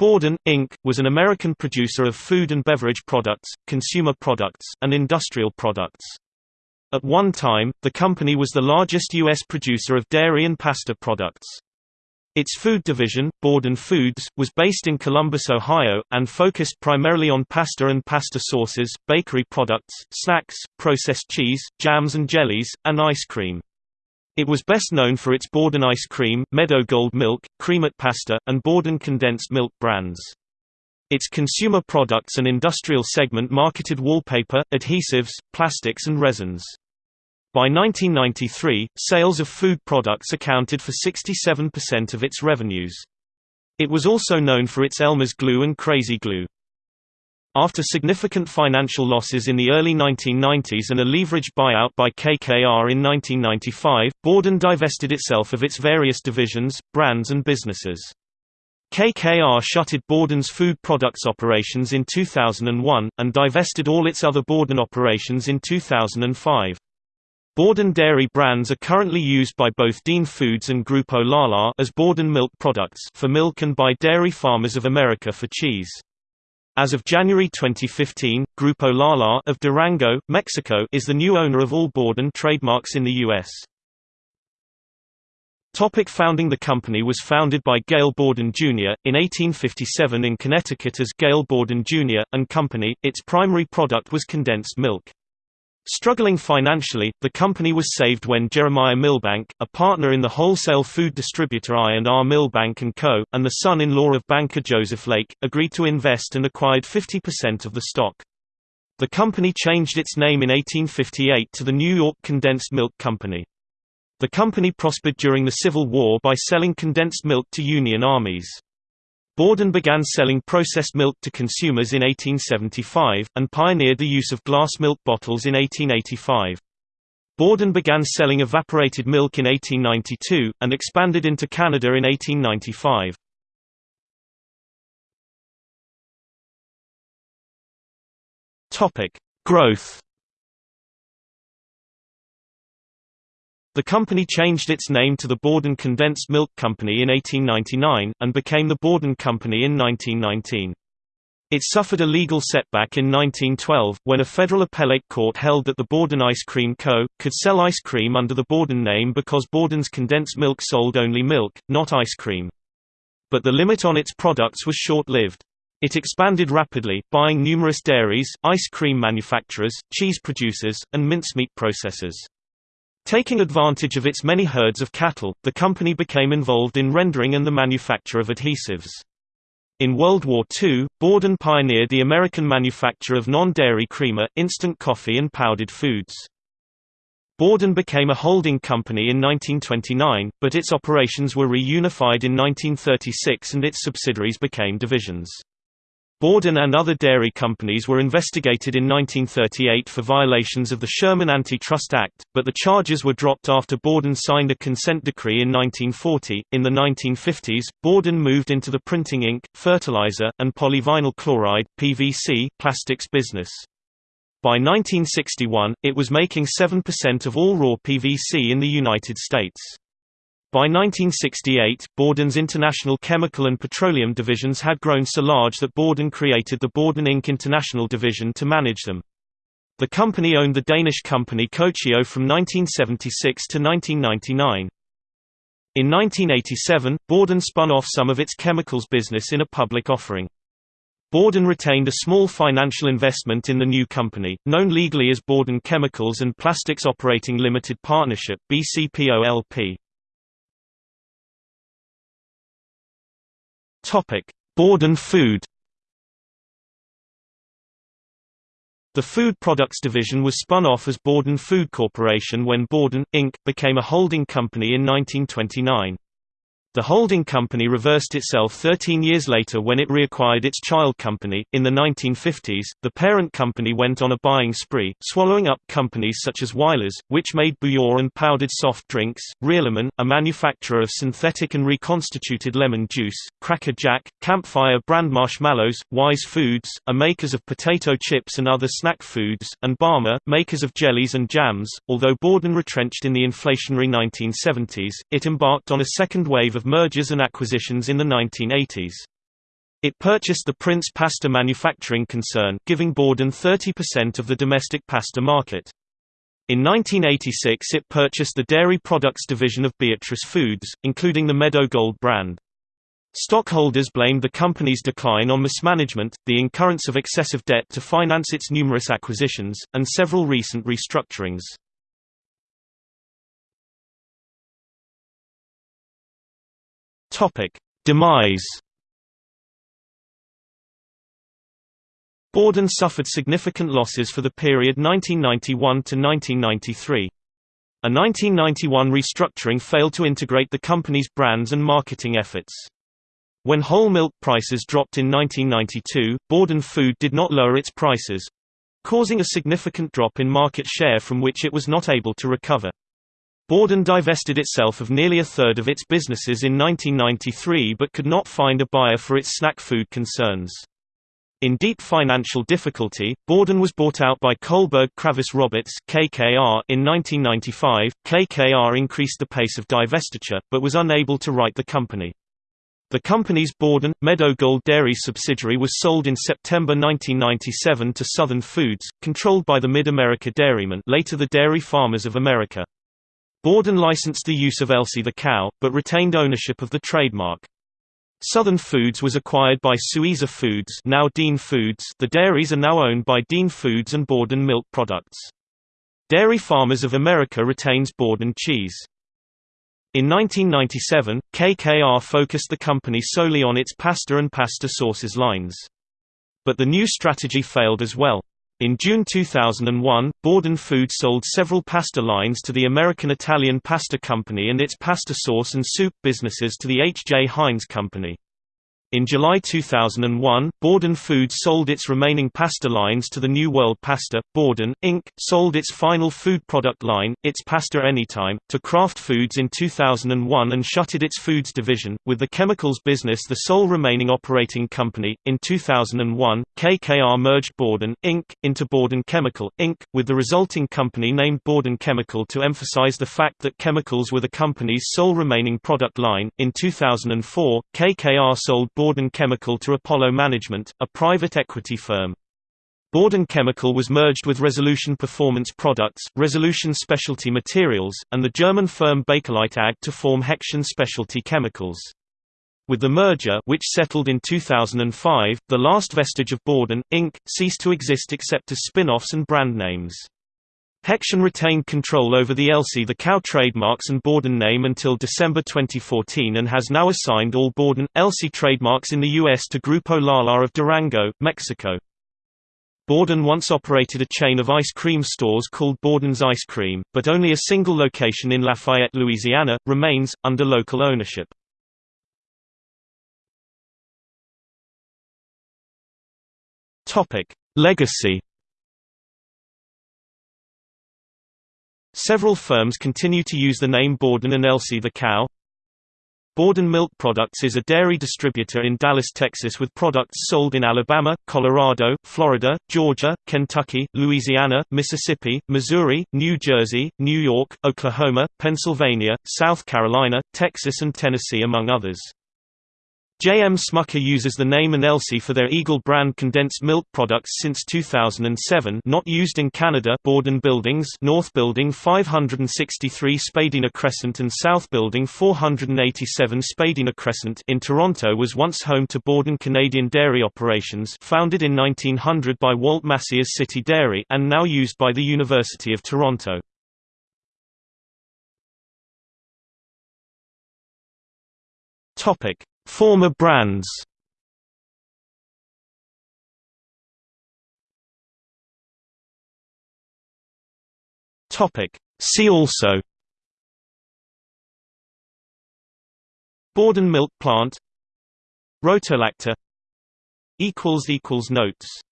Borden, Inc., was an American producer of food and beverage products, consumer products, and industrial products. At one time, the company was the largest U.S. producer of dairy and pasta products. Its food division, Borden Foods, was based in Columbus, Ohio, and focused primarily on pasta and pasta sauces, bakery products, snacks, processed cheese, jams and jellies, and ice cream. It was best known for its Borden ice cream, Meadow Gold milk, Creamette pasta, and Borden condensed milk brands. Its consumer products and industrial segment marketed wallpaper, adhesives, plastics and resins. By 1993, sales of food products accounted for 67% of its revenues. It was also known for its Elmer's glue and Crazy Glue. After significant financial losses in the early 1990s and a leveraged buyout by KKR in 1995, Borden divested itself of its various divisions, brands and businesses. KKR shutted Borden's food products operations in 2001, and divested all its other Borden operations in 2005. Borden dairy brands are currently used by both Dean Foods and Grupo Lala as Borden milk products for milk and by Dairy Farmers of America for cheese. As of January 2015, Grupo Lala of Durango, Mexico is the new owner of all Borden trademarks in the U.S. Topic founding The company was founded by Gail Borden Jr., in 1857 in Connecticut as Gail Borden Jr. and Company. Its primary product was condensed milk. Struggling financially, the company was saved when Jeremiah Milbank, a partner in the wholesale food distributor I&R Milbank & Co., and the son-in-law of banker Joseph Lake, agreed to invest and acquired 50% of the stock. The company changed its name in 1858 to the New York Condensed Milk Company. The company prospered during the Civil War by selling condensed milk to Union armies. Borden began selling processed milk to consumers in 1875, and pioneered the use of glass milk bottles in 1885. Borden began selling evaporated milk in 1892, and expanded into Canada in 1895. Growth The company changed its name to the Borden Condensed Milk Company in 1899, and became the Borden Company in 1919. It suffered a legal setback in 1912, when a federal appellate court held that the Borden Ice Cream Co. could sell ice cream under the Borden name because Borden's condensed milk sold only milk, not ice cream. But the limit on its products was short-lived. It expanded rapidly, buying numerous dairies, ice cream manufacturers, cheese producers, and mincemeat processors. Taking advantage of its many herds of cattle, the company became involved in rendering and the manufacture of adhesives. In World War II, Borden pioneered the American manufacture of non-dairy creamer, instant coffee and powdered foods. Borden became a holding company in 1929, but its operations were reunified in 1936 and its subsidiaries became divisions. Borden and other dairy companies were investigated in 1938 for violations of the Sherman Antitrust Act, but the charges were dropped after Borden signed a consent decree in 1940. In the 1950s, Borden moved into the printing ink, fertilizer, and polyvinyl chloride (PVC) plastics business. By 1961, it was making 7% of all raw PVC in the United States. By 1968, Borden's international chemical and petroleum divisions had grown so large that Borden created the Borden Inc. International Division to manage them. The company owned the Danish company Cocio from 1976 to 1999. In 1987, Borden spun off some of its chemicals business in a public offering. Borden retained a small financial investment in the new company, known legally as Borden Chemicals and Plastics Operating Limited Partnership BCPOLP. Topic: Borden Food. The Food Products Division was spun off as Borden Food Corporation when Borden, Inc., became a holding company in 1929. The holding company reversed itself 13 years later when it reacquired its child company. In the 1950s, the parent company went on a buying spree, swallowing up companies such as Wyler's, which made bouillon and powdered soft drinks, ReaLemon, a manufacturer of synthetic and reconstituted lemon juice, Cracker Jack, Campfire brand marshmallows, Wise Foods, a makers of potato chips and other snack foods, and Bama, makers of jellies and jams. Although Borden retrenched in the inflationary 1970s, it embarked on a second wave of of mergers and acquisitions in the 1980s. It purchased the Prince Pasta manufacturing concern, giving Borden 30% of the domestic pasta market. In 1986 it purchased the dairy products division of Beatrice Foods, including the Meadow Gold brand. Stockholders blamed the company's decline on mismanagement, the incurrence of excessive debt to finance its numerous acquisitions, and several recent restructurings. Demise Borden suffered significant losses for the period 1991 to 1993. A 1991 restructuring failed to integrate the company's brands and marketing efforts. When whole milk prices dropped in 1992, Borden Food did not lower its prices causing a significant drop in market share from which it was not able to recover. Borden divested itself of nearly a third of its businesses in 1993 but could not find a buyer for its snack food concerns. In deep financial difficulty, Borden was bought out by Kohlberg Kravis Roberts (KKR) in 1995. KKR increased the pace of divestiture, but was unable to right the company. The company's Borden, Meadow Gold Dairy subsidiary was sold in September 1997 to Southern Foods, controlled by the Mid-America Dairymen later the Dairy Farmers of America. Borden licensed the use of Elsie the cow, but retained ownership of the trademark. Southern Foods was acquired by Suiza Foods now Dean Foods the dairies are now owned by Dean Foods and Borden Milk Products. Dairy Farmers of America retains Borden Cheese. In 1997, KKR focused the company solely on its pasta and pasta sauces lines. But the new strategy failed as well. In June 2001, Borden Food sold several pasta lines to the American Italian Pasta Company and its pasta sauce and soup businesses to the H. J. Heinz Company. In July 2001, Borden Foods sold its remaining pasta lines to the New World Pasta. Borden, Inc., sold its final food product line, its Pasta Anytime, to Kraft Foods in 2001 and shuttered its foods division, with the chemicals business the sole remaining operating company. In 2001, KKR merged Borden, Inc., into Borden Chemical, Inc., with the resulting company named Borden Chemical to emphasize the fact that chemicals were the company's sole remaining product line. In 2004, KKR sold Borden Chemical to Apollo Management, a private equity firm. Borden Chemical was merged with Resolution Performance Products, Resolution Specialty Materials, and the German firm Bakelite AG to form Hexion Specialty Chemicals. With the merger which settled in 2005, the last vestige of Borden, Inc., ceased to exist except as spin-offs and brand names. Hexion retained control over the Elsie the Cow trademarks and Borden name until December 2014 and has now assigned all Borden, Elsie trademarks in the U.S. to Grupo Lala of Durango, Mexico. Borden once operated a chain of ice cream stores called Borden's Ice Cream, but only a single location in Lafayette, Louisiana, remains, under local ownership. Legacy Several firms continue to use the name Borden and Elsie the cow. Borden Milk Products is a dairy distributor in Dallas, Texas with products sold in Alabama, Colorado, Florida, Georgia, Kentucky, Louisiana, Mississippi, Missouri, New Jersey, New York, Oklahoma, Pennsylvania, South Carolina, Texas and Tennessee among others. J. M. Smucker uses the name and Elsie for their Eagle brand condensed milk products since 2007 not used in Canada Borden Buildings North Building 563 Spadina Crescent and South Building 487 Spadina Crescent in Toronto was once home to Borden Canadian Dairy Operations founded in 1900 by Walt Massey's City Dairy and now used by the University of Toronto. Topic Former brands. See also. Borden milk plant. Equals notes